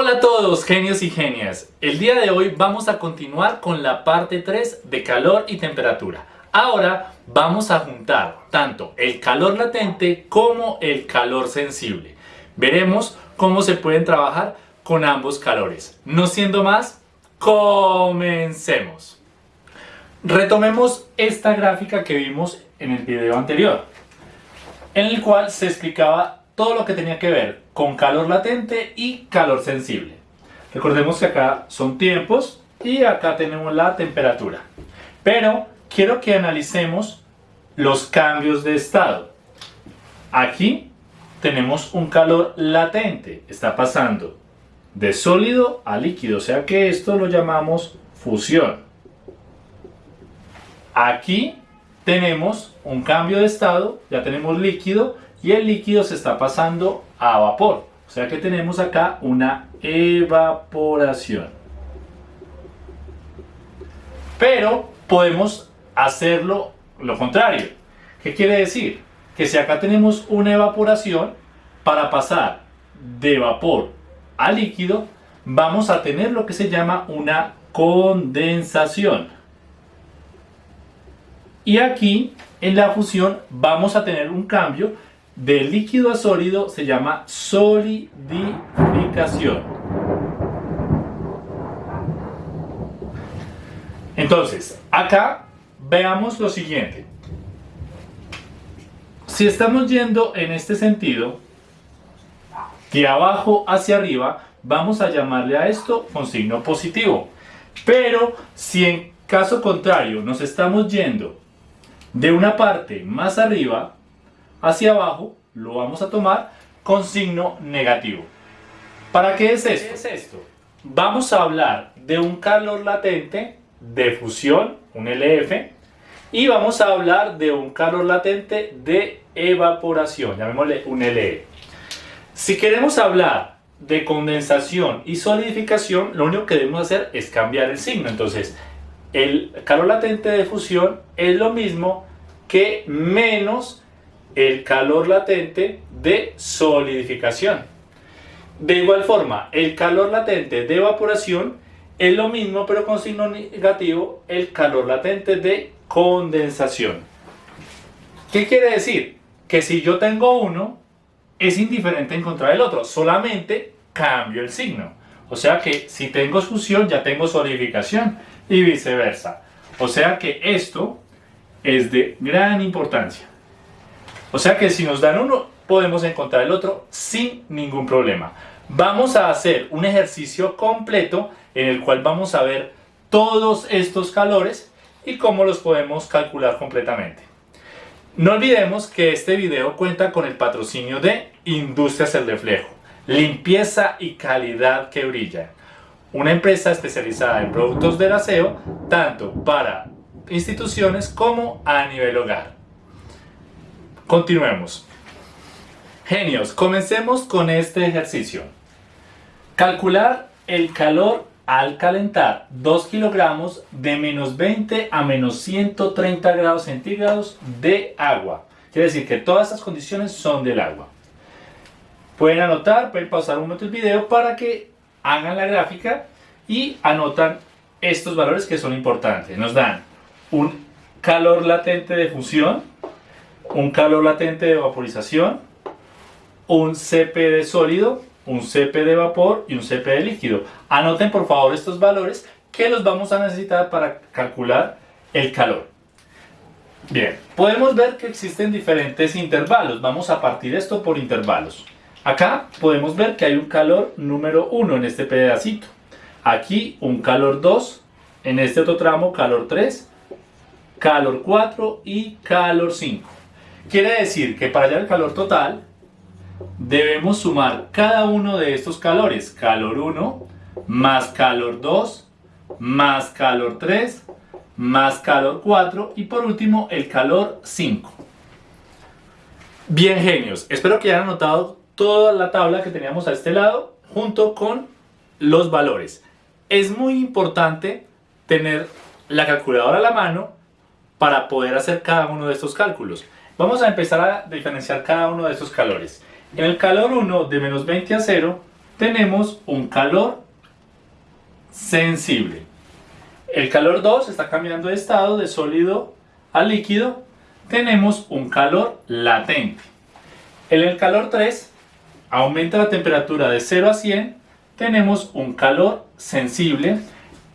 Hola a todos genios y genias, el día de hoy vamos a continuar con la parte 3 de calor y temperatura. Ahora vamos a juntar tanto el calor latente como el calor sensible. Veremos cómo se pueden trabajar con ambos calores. No siendo más, comencemos. Retomemos esta gráfica que vimos en el video anterior, en el cual se explicaba todo lo que tenía que ver con calor latente y calor sensible. Recordemos que acá son tiempos y acá tenemos la temperatura. Pero quiero que analicemos los cambios de estado. Aquí tenemos un calor latente, está pasando de sólido a líquido, o sea que esto lo llamamos fusión. Aquí tenemos un cambio de estado, ya tenemos líquido y el líquido se está pasando a vapor. O sea que tenemos acá una evaporación. Pero podemos hacerlo lo contrario. ¿Qué quiere decir? Que si acá tenemos una evaporación, para pasar de vapor a líquido, vamos a tener lo que se llama una condensación. Y aquí en la fusión vamos a tener un cambio de líquido a sólido se llama solidificación. Entonces, acá veamos lo siguiente. Si estamos yendo en este sentido, de abajo hacia arriba, vamos a llamarle a esto con signo positivo. Pero si en caso contrario nos estamos yendo de una parte más arriba, hacia abajo, lo vamos a tomar con signo negativo. ¿Para qué es esto? es esto? Vamos a hablar de un calor latente de fusión, un LF, y vamos a hablar de un calor latente de evaporación, llamémosle un LE. Si queremos hablar de condensación y solidificación, lo único que debemos hacer es cambiar el signo. Entonces, el calor latente de fusión es lo mismo que menos el calor latente de solidificación. De igual forma, el calor latente de evaporación es lo mismo pero con signo negativo el calor latente de condensación. ¿Qué quiere decir? Que si yo tengo uno, es indiferente encontrar el otro, solamente cambio el signo. O sea que si tengo fusión ya tengo solidificación y viceversa. O sea que esto es de gran importancia. O sea que si nos dan uno, podemos encontrar el otro sin ningún problema. Vamos a hacer un ejercicio completo en el cual vamos a ver todos estos calores y cómo los podemos calcular completamente. No olvidemos que este video cuenta con el patrocinio de Industrias El Reflejo, limpieza y calidad que brilla. Una empresa especializada en productos de aseo, tanto para instituciones como a nivel hogar. Continuemos. Genios, comencemos con este ejercicio. Calcular el calor al calentar 2 kilogramos de menos 20 a menos 130 grados centígrados de agua. Quiere decir que todas estas condiciones son del agua. Pueden anotar, pueden pausar un momento el video para que hagan la gráfica y anotan estos valores que son importantes. Nos dan un calor latente de fusión, un calor latente de vaporización, un CP de sólido, un CP de vapor y un CP de líquido. Anoten por favor estos valores que los vamos a necesitar para calcular el calor. Bien, podemos ver que existen diferentes intervalos. Vamos a partir esto por intervalos. Acá podemos ver que hay un calor número 1 en este pedacito. Aquí un calor 2, en este otro tramo calor 3, calor 4 y calor 5. Quiere decir que para hallar el calor total debemos sumar cada uno de estos calores. Calor 1 más calor 2 más calor 3 más calor 4 y por último el calor 5. Bien genios, espero que hayan anotado toda la tabla que teníamos a este lado junto con los valores. Es muy importante tener la calculadora a la mano para poder hacer cada uno de estos cálculos. Vamos a empezar a diferenciar cada uno de estos calores. En el calor 1 de menos 20 a 0 tenemos un calor sensible. El calor 2 está cambiando de estado de sólido a líquido. Tenemos un calor latente. En el calor 3 aumenta la temperatura de 0 a 100. Tenemos un calor sensible.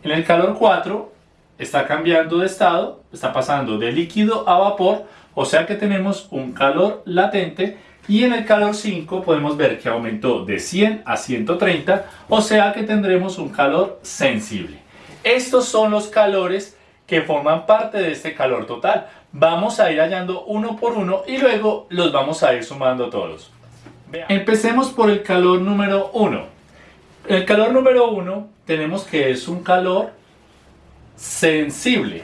En el calor 4 está cambiando de estado, está pasando de líquido a vapor, o sea que tenemos un calor latente y en el calor 5 podemos ver que aumentó de 100 a 130, o sea que tendremos un calor sensible. Estos son los calores que forman parte de este calor total. Vamos a ir hallando uno por uno y luego los vamos a ir sumando todos. Empecemos por el calor número 1. El calor número 1 tenemos que es un calor sensible.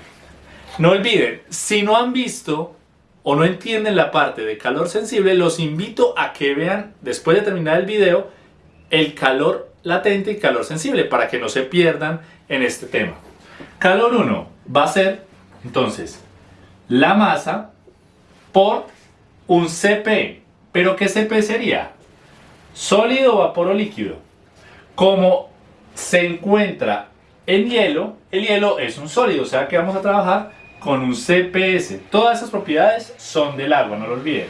No olviden, si no han visto o no entienden la parte de calor sensible, los invito a que vean después de terminar el video el calor latente y calor sensible para que no se pierdan en este tema. Calor 1 va a ser entonces la masa por un CP. ¿Pero qué CP sería? Sólido, vapor o líquido. Como se encuentra en hielo, el hielo es un sólido, o sea que vamos a trabajar con un CPS. Todas esas propiedades son del agua, no lo olviden.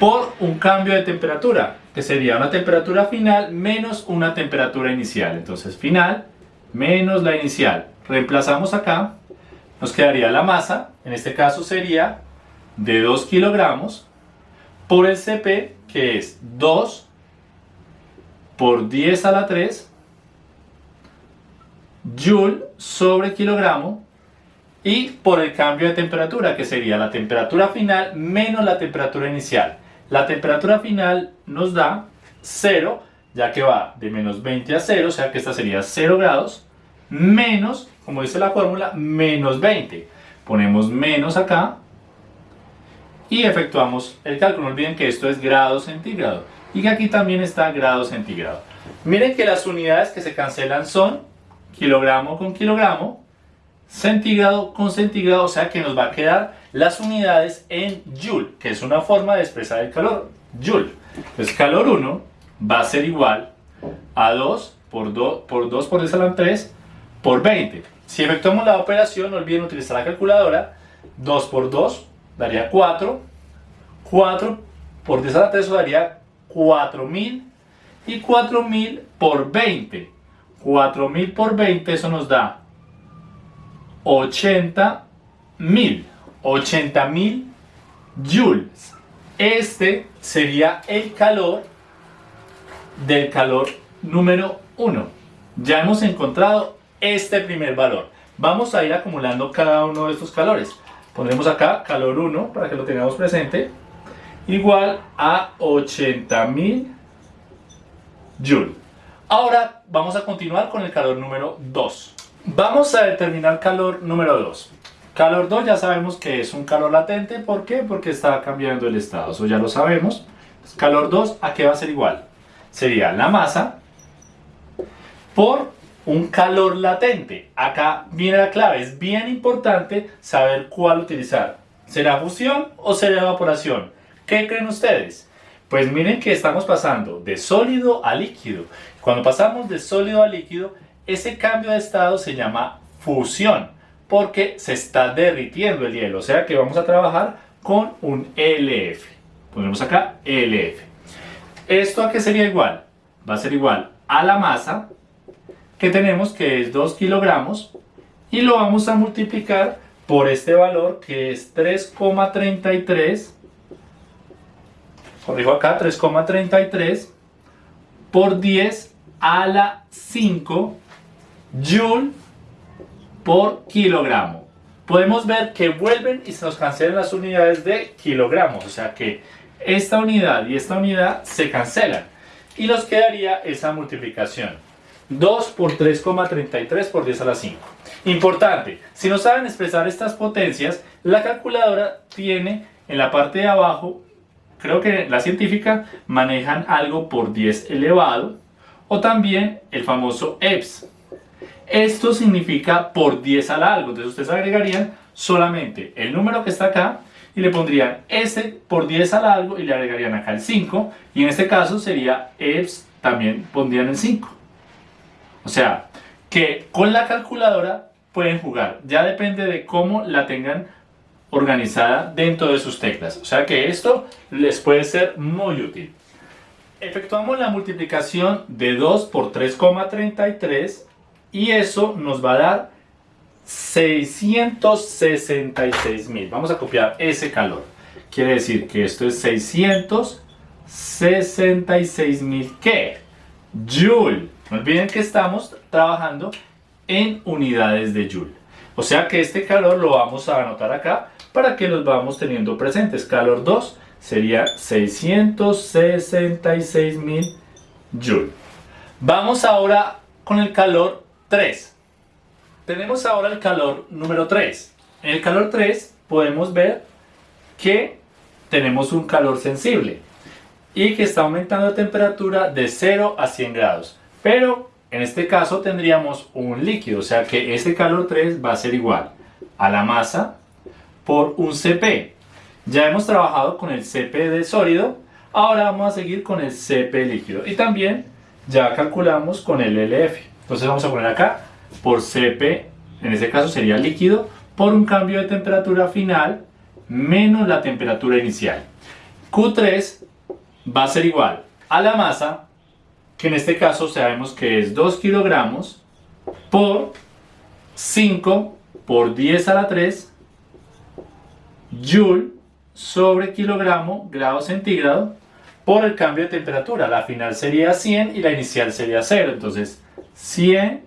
Por un cambio de temperatura, que sería una temperatura final menos una temperatura inicial. Entonces final menos la inicial. Reemplazamos acá, nos quedaría la masa, en este caso sería de 2 kilogramos, por el CP, que es 2 por 10 a la 3 joule sobre kilogramo y por el cambio de temperatura, que sería la temperatura final menos la temperatura inicial. La temperatura final nos da 0, ya que va de menos 20 a 0, o sea que esta sería 0 grados, menos, como dice la fórmula, menos 20. Ponemos menos acá y efectuamos el cálculo. No olviden que esto es grado centígrado y que aquí también está grado centígrado. Miren que las unidades que se cancelan son kilogramo con kilogramo, centígrado con centígrado, o sea que nos va a quedar las unidades en joule, que es una forma de expresar el calor, joule. Entonces calor 1 va a ser igual a 2 por 2 por 2 por 10 a la 3 por 20. Si efectuamos la operación, no olviden utilizar la calculadora, 2 por 2 daría 4, 4 por 10 a la 3 daría 4000 y 4000 por 20 4000 por 20, eso nos da 80 mil. 80 mil joules. Este sería el calor del calor número 1. Ya hemos encontrado este primer valor. Vamos a ir acumulando cada uno de estos calores. Pondremos acá calor 1 para que lo tengamos presente. Igual a 80 mil joules. Ahora vamos a continuar con el calor número 2. Vamos a determinar calor número 2. Calor 2 ya sabemos que es un calor latente. ¿Por qué? Porque está cambiando el estado. Eso ya lo sabemos. Calor 2, ¿a qué va a ser igual? Sería la masa por un calor latente. Acá viene la clave. Es bien importante saber cuál utilizar. ¿Será fusión o será evaporación? ¿Qué creen ustedes? Pues miren que estamos pasando de sólido a líquido. Cuando pasamos de sólido a líquido, ese cambio de estado se llama fusión, porque se está derritiendo el hielo. O sea que vamos a trabajar con un LF. Ponemos acá LF. ¿Esto a qué sería igual? Va a ser igual a la masa que tenemos que es 2 kilogramos y lo vamos a multiplicar por este valor que es 3,33 corrijo acá 3,33 por 10 a la 5 joule por kilogramo. Podemos ver que vuelven y se nos cancelan las unidades de kilogramos, o sea que esta unidad y esta unidad se cancelan y nos quedaría esa multiplicación. 2 por 3,33 por 10 a la 5. Importante, si no saben expresar estas potencias, la calculadora tiene en la parte de abajo, creo que la científica manejan algo por 10 elevado o también el famoso EPS. Esto significa por 10 al algo, entonces ustedes agregarían solamente el número que está acá y le pondrían S por 10 al algo y le agregarían acá el 5 y en este caso sería EPS también pondrían el 5. O sea, que con la calculadora pueden jugar. Ya depende de cómo la tengan organizada dentro de sus teclas. O sea que esto les puede ser muy útil. Efectuamos la multiplicación de 2 por 3,33 y eso nos va a dar 666 mil. Vamos a copiar ese calor. Quiere decir que esto es 666 mil. ¿Qué? Joule. No olviden que estamos trabajando en unidades de Joule. O sea que este calor lo vamos a anotar acá para que los vamos teniendo presentes. Calor 2 sería 666 mil Joule. Vamos ahora con el calor 3. Tenemos ahora el calor número 3. En el calor 3 podemos ver que tenemos un calor sensible y que está aumentando la temperatura de 0 a 100 grados. Pero en este caso tendríamos un líquido, o sea que este calor 3 va a ser igual a la masa por un CP. Ya hemos trabajado con el CP de sólido, ahora vamos a seguir con el CP líquido. Y también ya calculamos con el LF. Entonces vamos a poner acá por CP, en este caso sería líquido, por un cambio de temperatura final menos la temperatura inicial. Q3 va a ser igual a la masa, que en este caso sabemos que es 2 kilogramos, por 5 por 10 a la 3 joule sobre kilogramo grado centígrado por el cambio de temperatura. La final sería 100 y la inicial sería 0. Entonces 100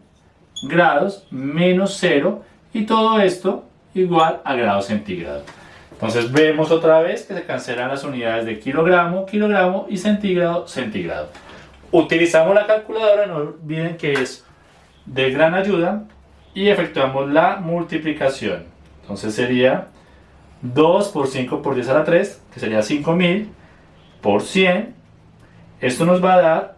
grados menos 0 y todo esto igual a grado centígrado. Entonces vemos otra vez que se cancelan las unidades de kilogramo, kilogramo y centígrado, centígrado. Utilizamos la calculadora, no olviden que es de gran ayuda y efectuamos la multiplicación. Entonces sería 2 por 5 por 10 a la 3, que sería 5000 por 100. Esto nos va a dar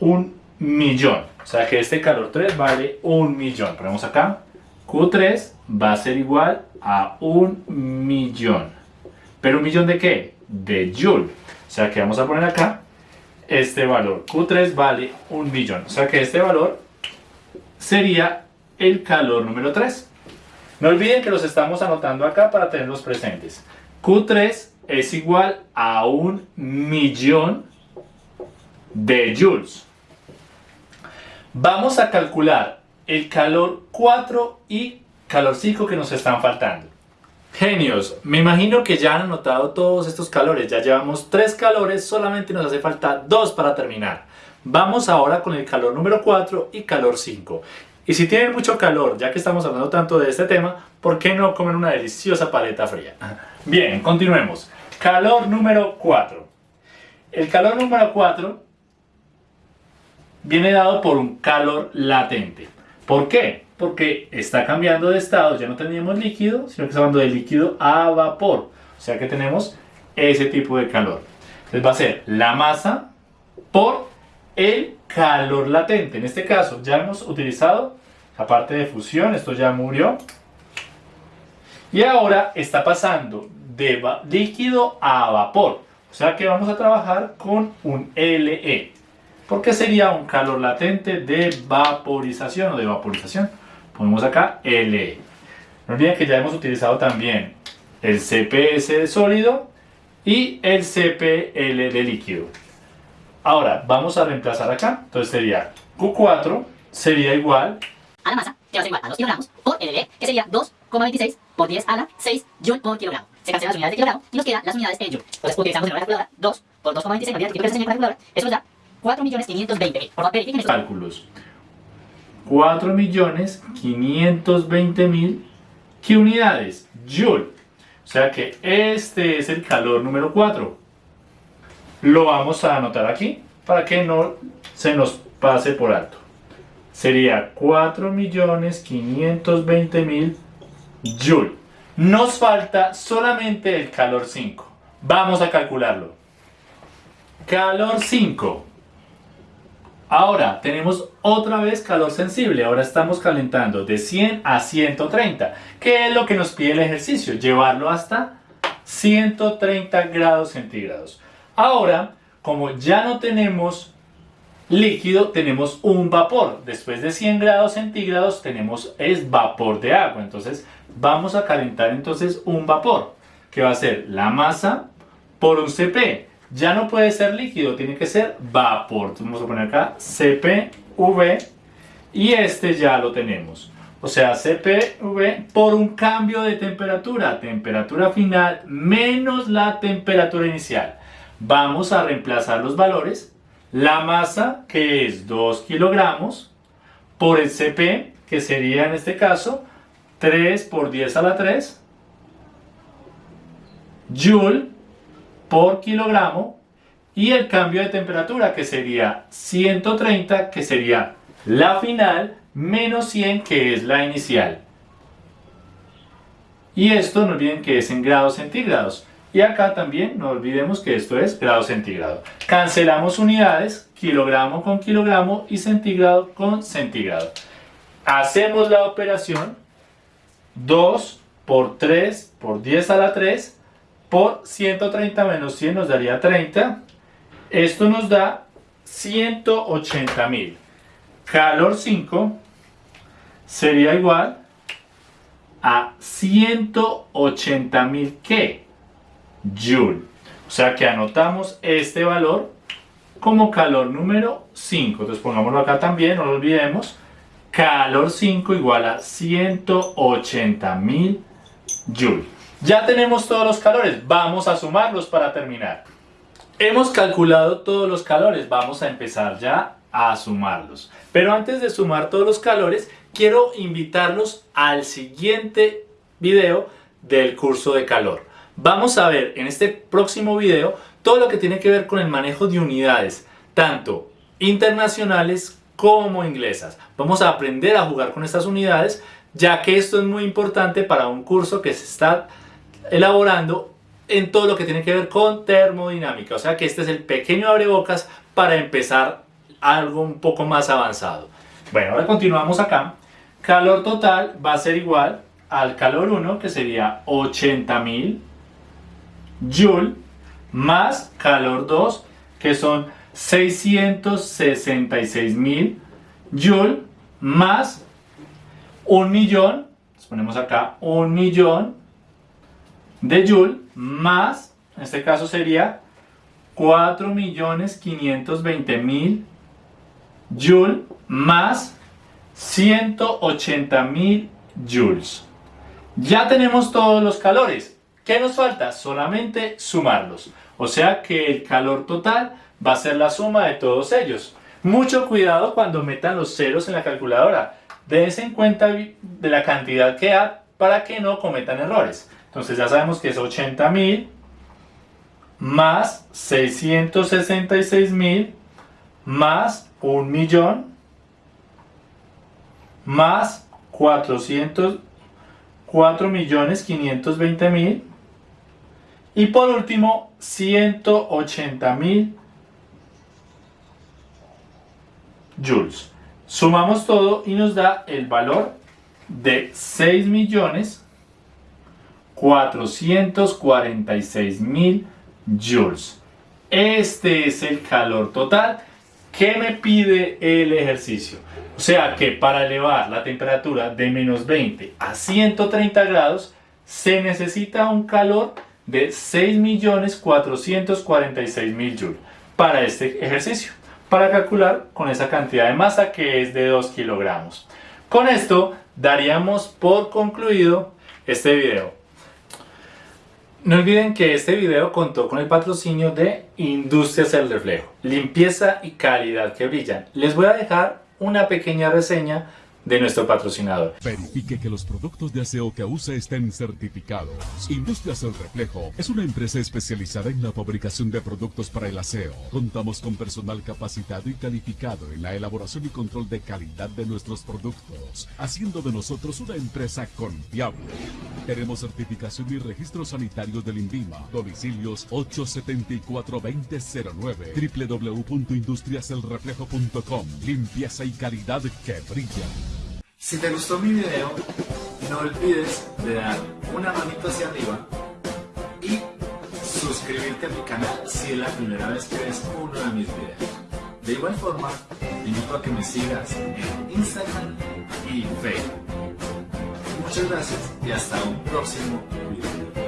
un millón. O sea que este calor 3 vale un millón. Ponemos acá. Q3 va a ser igual a un millón. ¿Pero un millón de qué? De Joule. O sea que vamos a poner acá este valor. Q3 vale un millón. O sea que este valor sería el calor número 3. No olviden que los estamos anotando acá para tenerlos presentes. Q3 es igual a un millón de joules. Vamos a calcular el calor 4 y calor 5 que nos están faltando. Genios, me imagino que ya han anotado todos estos calores, ya llevamos 3 calores, solamente nos hace falta 2 para terminar. Vamos ahora con el calor número 4 y calor 5. Y si tienen mucho calor, ya que estamos hablando tanto de este tema, ¿por qué no comen una deliciosa paleta fría? Bien, continuemos. Calor número 4. El calor número 4 viene dado por un calor latente. ¿Por qué? Porque está cambiando de estado, ya no teníamos líquido, sino que está hablando de líquido a vapor. O sea que tenemos ese tipo de calor. Entonces va a ser la masa por el calor latente. En este caso ya hemos utilizado la parte de fusión, esto ya murió. Y ahora está pasando de líquido a vapor. O sea que vamos a trabajar con un LE porque sería un calor latente de vaporización o de vaporización. Ponemos acá LE. No olviden que ya hemos utilizado también el CPS de sólido y el CPL de líquido. Ahora vamos a reemplazar acá, entonces sería Q4 sería igual a la masa, que va a ser igual a 2 kilogramos por LE, que sería 2,26 por 10 a la 6 joule por kilogramo. Se cancelan las unidades de kilogramo y nos quedan las unidades en joule. Entonces utilizamos en la calculadora 2 por 2,26 por 10 que siempre se la calculadora, eso nos da 4.520.000. Por cálculos. 4.520.000 ¿qué unidades? Joule. O sea que este es el calor número 4. Lo vamos a anotar aquí para que no se nos pase por alto. Sería 4.520.000 Joule. Nos falta solamente el calor 5. Vamos a calcularlo. Calor 5 Ahora tenemos otra vez calor sensible, ahora estamos calentando de 100 a 130. ¿Qué es lo que nos pide el ejercicio? Llevarlo hasta 130 grados centígrados. Ahora, como ya no tenemos líquido tenemos un vapor. Después de 100 grados centígrados tenemos es vapor de agua. Entonces vamos a calentar entonces un vapor que va a ser la masa por un CP. Ya no puede ser líquido, tiene que ser vapor. Vamos a poner acá CPV y este ya lo tenemos. O sea, CPV por un cambio de temperatura. Temperatura final menos la temperatura inicial. Vamos a reemplazar los valores la masa, que es 2 kilogramos, por el CP, que sería en este caso 3 por 10 a la 3, Joule por kilogramo, y el cambio de temperatura, que sería 130, que sería la final, menos 100, que es la inicial. Y esto no olviden que es en grados centígrados. Y acá también no olvidemos que esto es grado centígrado. Cancelamos unidades, kilogramo con kilogramo y centígrado con centígrado. Hacemos la operación 2 por 3 por 10 a la 3 por 130 menos 100 nos daría 30. Esto nos da 180 mil. Calor 5 sería igual a 180 mil ¿qué? Joule. O sea que anotamos este valor como calor número 5. Entonces pongámoslo acá también, no lo olvidemos. Calor 5 igual a 180.000 Joule. Ya tenemos todos los calores, vamos a sumarlos para terminar. Hemos calculado todos los calores, vamos a empezar ya a sumarlos. Pero antes de sumar todos los calores, quiero invitarlos al siguiente video del curso de calor. Vamos a ver en este próximo video todo lo que tiene que ver con el manejo de unidades, tanto internacionales como inglesas. Vamos a aprender a jugar con estas unidades, ya que esto es muy importante para un curso que se está elaborando en todo lo que tiene que ver con termodinámica. O sea que este es el pequeño abrebocas para empezar algo un poco más avanzado. Bueno, ahora continuamos acá. Calor total va a ser igual al calor 1, que sería 80.000 Joule más calor 2 que son 666 mil Joule más un millón, ponemos acá un millón de Joule más, en este caso sería 4 millones 520 mil Joule más 180 mil Joules. Ya tenemos todos los calores. ¿Qué nos falta? Solamente sumarlos. O sea que el calor total va a ser la suma de todos ellos. Mucho cuidado cuando metan los ceros en la calculadora. Dense en cuenta de la cantidad que da para que no cometan errores. Entonces ya sabemos que es 80.000 más 666.000 más 1 millón más 400 4 millones 520 mil y por último, 180 mil joules. Sumamos todo y nos da el valor de 6 millones 446 mil joules. Este es el calor total que me pide el ejercicio. O sea que para elevar la temperatura de menos 20 a 130 grados se necesita un calor de 6.446.000 joules para este ejercicio, para calcular con esa cantidad de masa que es de 2 kilogramos. Con esto daríamos por concluido este video. No olviden que este video contó con el patrocinio de Industrias El Reflejo, limpieza y calidad que brillan. Les voy a dejar una pequeña reseña de nuestro patrocinador. Verifique que los productos de aseo que usa estén certificados. Industrias El Reflejo es una empresa especializada en la fabricación de productos para el aseo. Contamos con personal capacitado y calificado en la elaboración y control de calidad de nuestros productos, haciendo de nosotros una empresa confiable. Tenemos certificación y registro sanitario del INVIMA. Domicilios 874-2009 www.industriaselreflejo.com Limpieza y calidad que brillan. Si te gustó mi video, no olvides de dar una manito hacia arriba y suscribirte a mi canal si es la primera vez que ves uno de mis videos. De igual forma, te invito a que me sigas en Instagram y Facebook. Muchas gracias y hasta un próximo video.